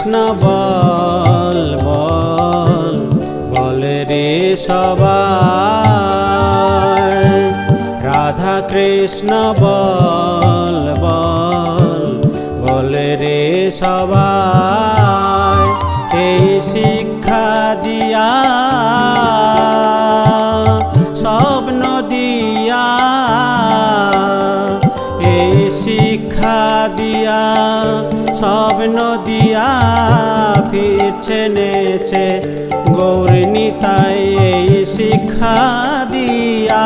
কৃষ্ণ বল বল বল রে সবাই। রাধা কৃষ্ণ বল বল বল রে সবাই। এই শিক্ষা দিয়া ফিরছে নেছে গৌরনীতাই এই শিক্ষা দিয়া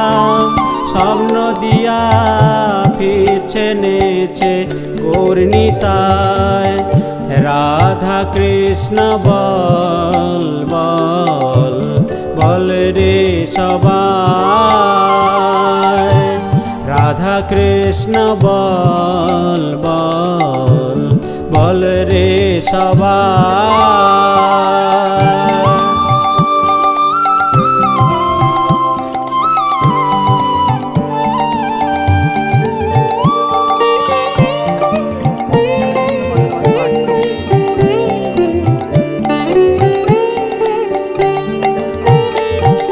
স্বপ্ন দিয়া ফিরছে নেছে গৌরনীতায় রাধা কৃষ্ণ বল বল বল রে সবাই। রাধা কৃষ্ণ বল বল বল রে সবাই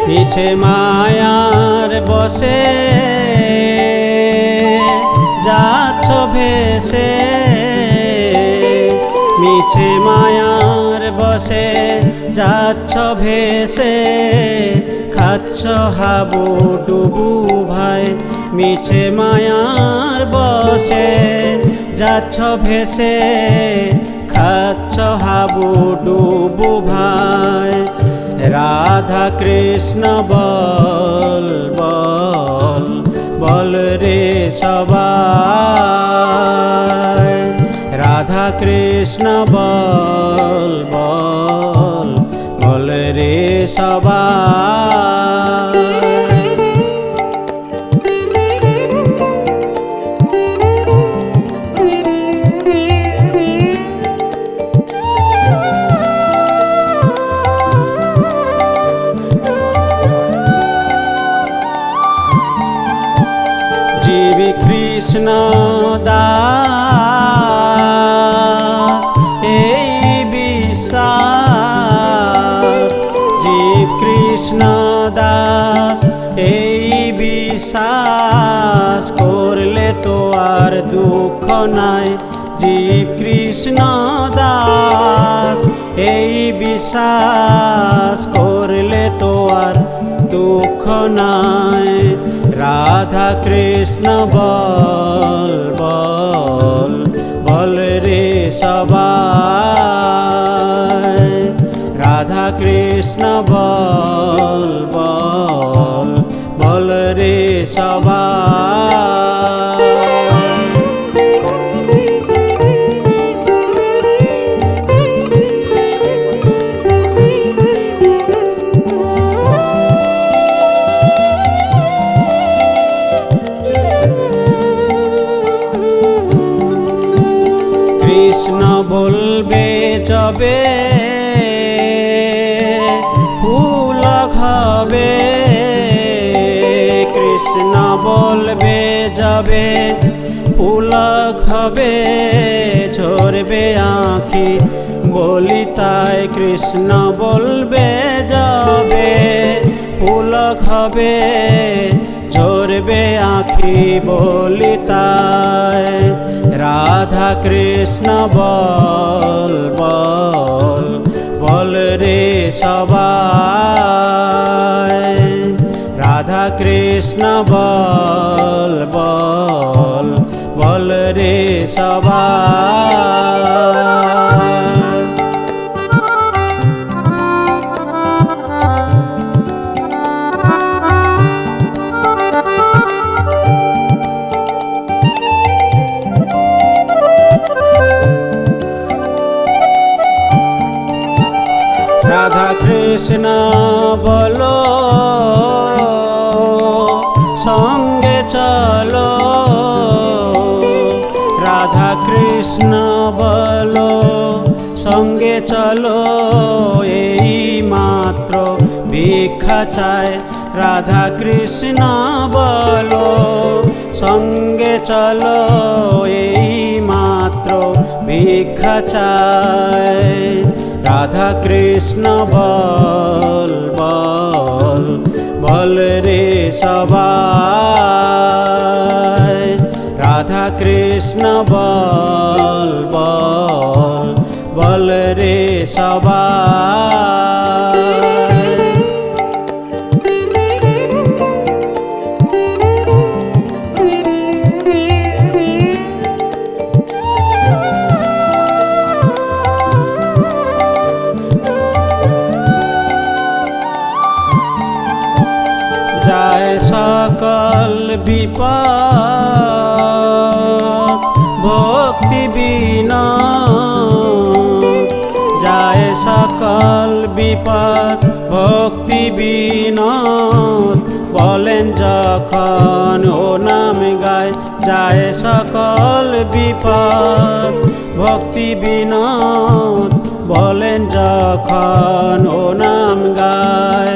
পিছে মায়ার বসে যাচ্ছ ভেসে। মিছে মায়ার বসে, যাচ্ছ ভেসে, খাচ্ছ হাবু ডুবু ভাই, মিছে মায়ার বসে, যাচ্ছ ভেসে, খাচ্ছ হাবু ডুবু ভাই। রাধা কৃষ্ণ বল বল বল রে সবাই। রাধা কৃষ্ণ বল বল বল রে সবাই আর দুঃখ নাই। জীব কৃষ্ণ দাস, এই বিশ্বাস করলে তো আর দুঃখ নাই। রাধা কৃষ্ণ বল বল বল রে সবাই। রাধা কৃষ্ণ বল বল বল রে সবাই। কৃষ্ণ বলবে যবে ফুল হবে কৃষ্ণ বলবে যাবে ফুল হবে ঝরবে আঁখি বলি তাই কৃষ্ণ বলবে যাবে ফুল হবে ঝরবে আঁখি বলি তাই। রাধা কৃষ্ণ, বল বল বল রে সবাই। রাধা কৃষ্ণ, বল বল বল রে সবাই। কৃষ্ণ বলো সঙ্গে চলো রাধা কৃষ্ণ বলো সঙ্গে চলো এই মাত্র ভিক্ষা চায় রাধা কৃষ্ণ বলো সঙ্গে চলো এই মাত্র ভিক্ষা ভিক্ষা চায় রাধা কৃষ্ণ বল বল বল রে সবাই। রাধা কৃষ্ণ বল বল বল রে সবাই। যখন ও নাম গায়, যায় সকল বিপদ। ভক্তি বিনোদ বলেন যখন ও নাম গায়,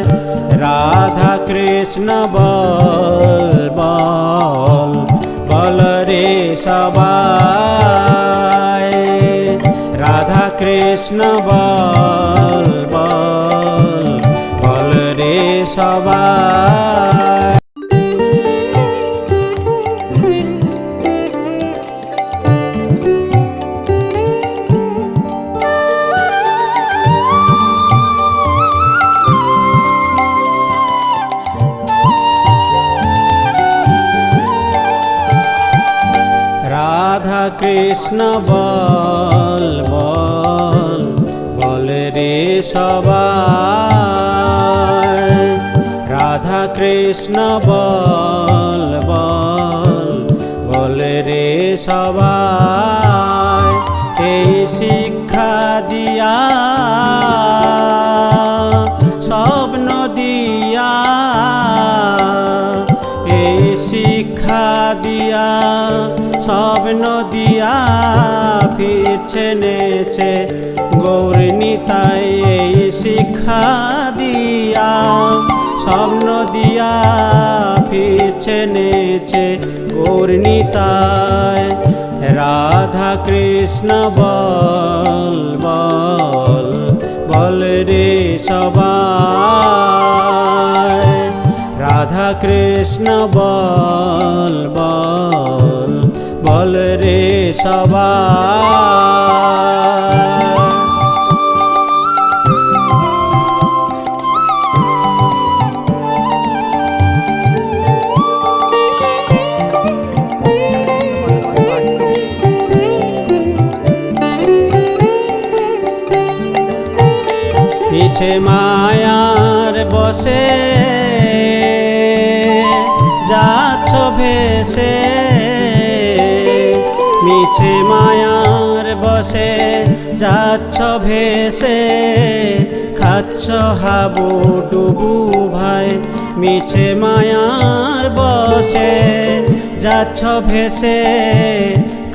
রাধা কৃষ্ণ বল বল বল রে সবাই। রাধা কৃষ্ণ বল বল বল রে সবাই। কৃষ্ণ বল বল বল রে সবাই। রাধা কৃষ্ণ বল বল বল রে সবাই। এই শিক্ষা দিয়া, স্বপ্ন দিয়া, এই শিক্ষা দিয়া স্বপ্ন দিয়া ফিরছে নেছে গৌরনীতাই এই শিক্ষা দিয়া স্বপ্ন দিয়া ফিরছে নেছে গৌরনীতায় রাধা কৃষ্ণ বল বল বল রে সবাই। রাধা কৃষ্ণ বল বল। বল রে সবাই পিছে মায়ার বসে যাচ্ছ ভেসে। মিছে মায়ার বসে, যাচ্ছ ভেসে, খাচ্ছ হাবু ডুবু ভাই, মিছে মায়ার বসে, যাচ্ছ ভেসে,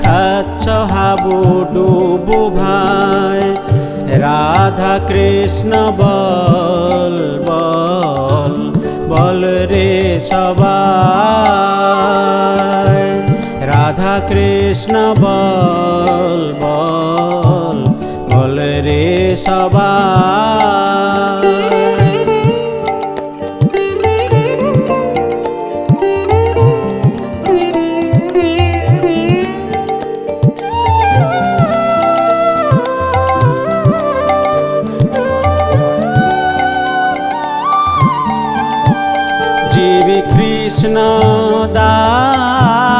খাচ্ছ হাবু ডুবু ভাই। রাধা কৃষ্ণ বল বল বল রে সবাই। কৃষ্ণ বল বল বল রে সবাই। জীবী কৃষ্ণ দাস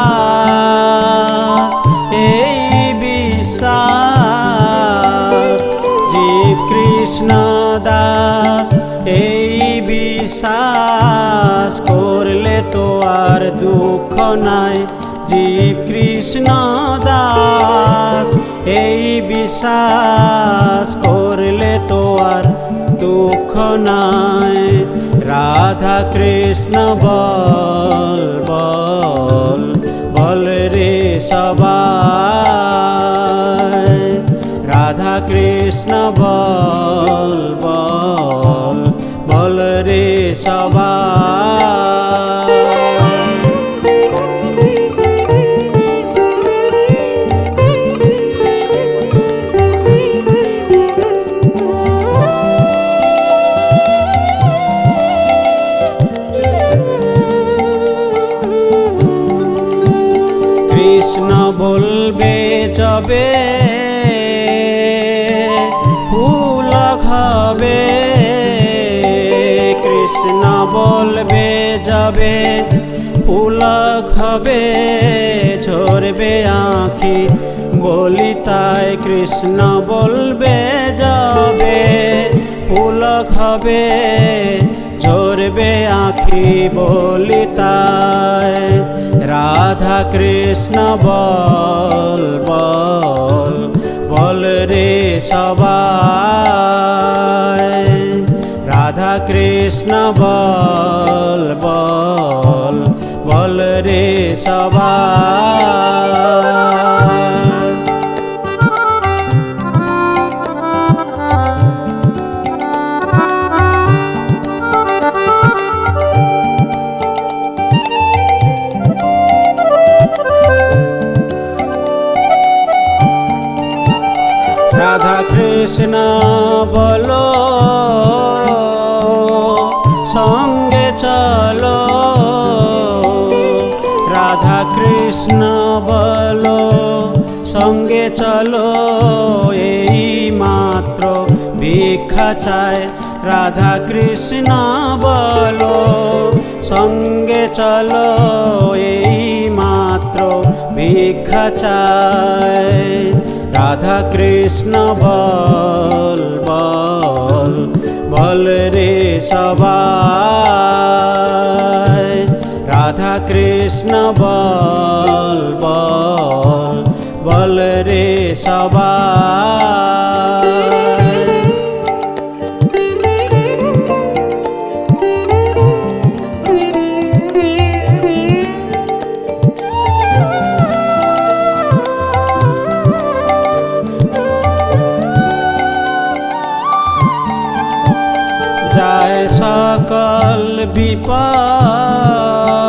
দুঃখ নাই। জীব কৃষ্ণ দাস, এই বিশ্বাস করলে তো আর দুঃখ নাই। রাধা কৃষ্ণ বল বল বল রে সবাই। রাধা কৃষ্ণ বল বল বল রে সবাই। যাবে ফুল খাবে ঝরবে আঁখি বলি তাই কৃষ্ণ বলবে যাবে ফুল খাবে ঝরবে আঁখি বলি তাই রাধা কৃষ্ণ বল বল রে সবাই। রাধা কৃষ্ণ বল বল বল রে সবাই চলো, এই মাত্র ভিক্ষা চায় রাধা কৃষ্ণ বলো, সঙ্গে চলো, এই মাত্র ভিক্ষা চায় রাধা কৃষ্ণ বল বল বল রে সবাই। রাধা কৃষ্ণ বল বল বল রে সবাই যায় সকল বিপদ।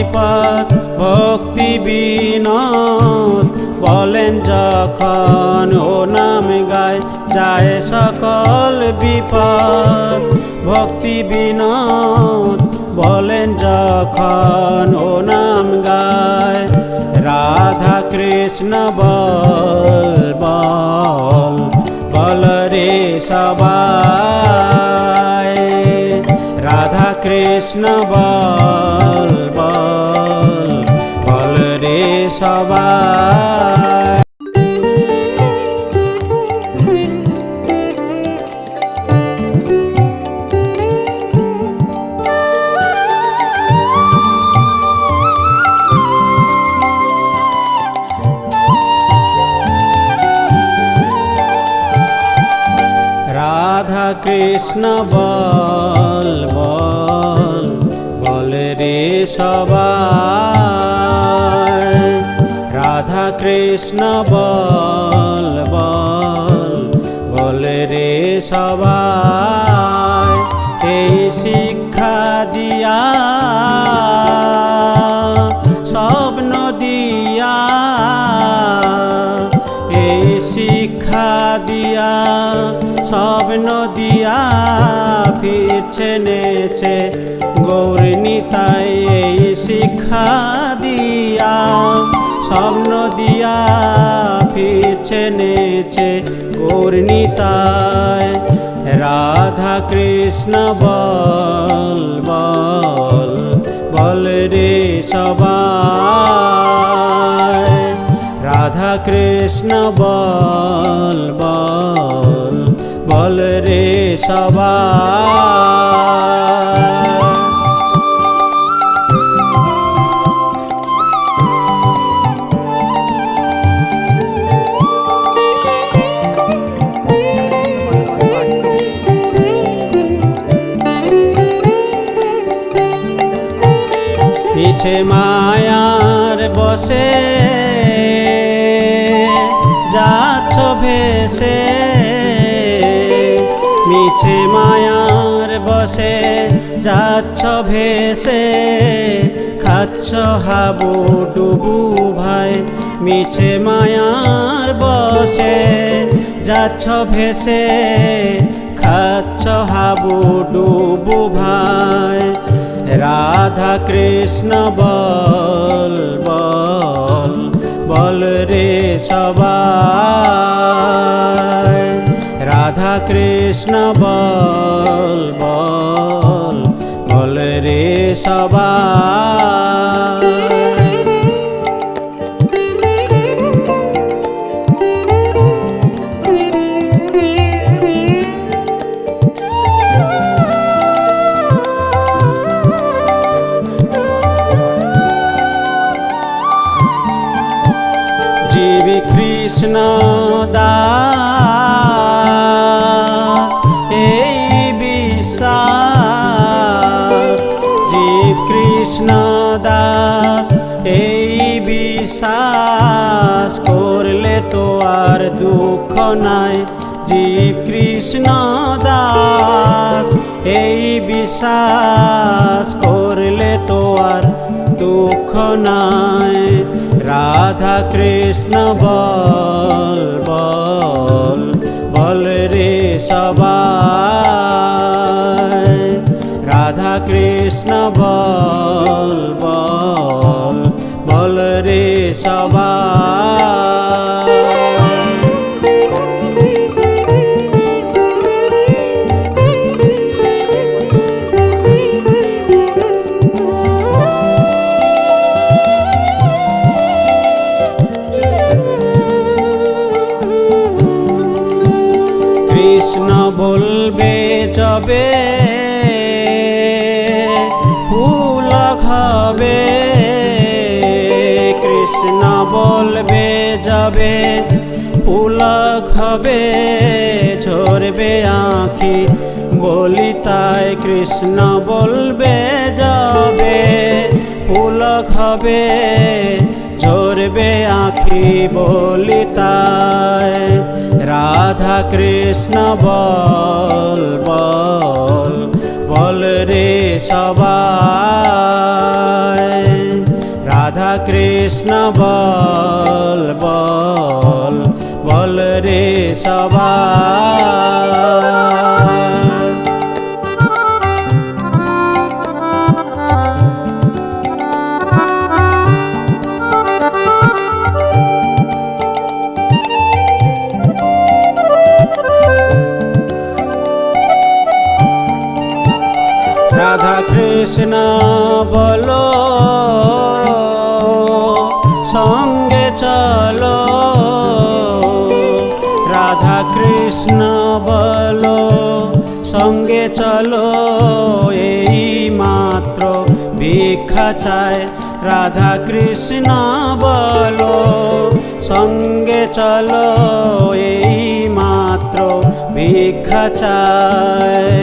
বিপদ ভক্তি বিনোদ। বলেন যখন ও নাম গায়, যায় সকল বিপদ। ভক্তি বিনোদ, বলেন যখন ও নাম গায়, রাধা কৃষ্ণ বল বল রে সবাই। রাধা কৃষ্ণ বল রাধা কৃষ্ণ বল বল বল রে সবাই, এই শিক্ষা দিয়া, স্বপ্ন দিয়া, এই শিক্ষা দিয়া, স্বপ্ন দিয়া, ফিরছে নেছে গৌরনীতাই এই শিক্ষা দিয়া, স্বপ্ন দিয়া ফিরছে নেছে গৌরনীতায় রাধা কৃষ্ণ বল বল বল রে সবাই। রাধা কৃষ্ণ বল বল বল রে সবাই। পিছে মায়ার বসে। যাচ্ছ ভেসে। মিছে মায়ার বসে। যাচ্ছ ভেসে। খাচ্ছ হাবু ডুবু ভাই। মিছে মায়ার বসে। যাচ্ছ ভেসে। খাচ্ছ হাবু ডুবু ভাই। রাধা কৃষ্ণ বল বল বল রে সবাই। রাধা কৃষ্ণ বল বল বল রে সবাই। বিশ্বাস করলে তো আর দুঃখ নাই। জীব কৃষ্ণ দাস, এই বিশ্বাস করলে তো আর দুঃখ নাই। রাধা কৃষ্ণ বল বল বল রে সবাই। রাধা কৃষ্ণ বল খাবে ঝরবে আঁখি বলি তাই কৃষ্ণ বলবে, যাবে ফুল হবে, ঝরবে আঁখি বলি তাই রাধা কৃষ্ণ বল বল বল রে সবাই। রাধা কৃষ্ণ বল বল বল রে সবাই রাধা কৃষ্ণ বলো বলো, সঙ্গে চলো, এই মাত্র ভিক্ষা চায় রাধা কৃষ্ণ বলো, সঙ্গে চলো, এই মাত্র ভিক্ষা চায়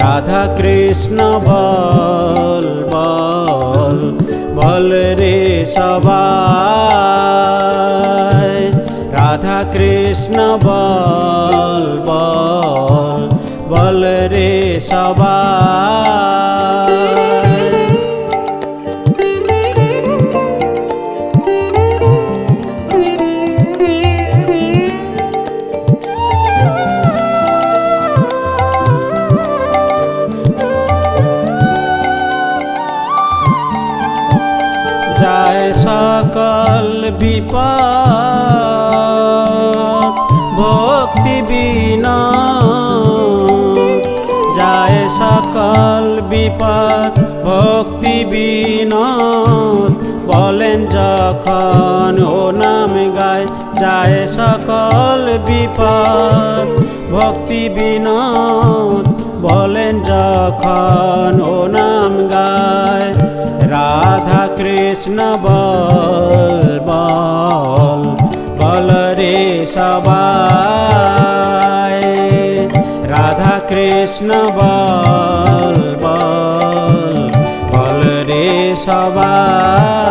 রাধা কৃষ্ণ বল বল বল রে সবাই। রাধা কৃষ্ণ বল বল বল রে সবাই সকল বিপদ সকল বিপদ ভক্তি বিনোদ। বলেন, যখন ও নাম গায়, যায় সকল বিপদ ভক্তি বিনোদ। বলেন, যখন ও নাম গায়, রাধা কৃষ্ণ বল বল বল রে সবাই। রাধা কৃষ্ণ বল বল বল রে সবাই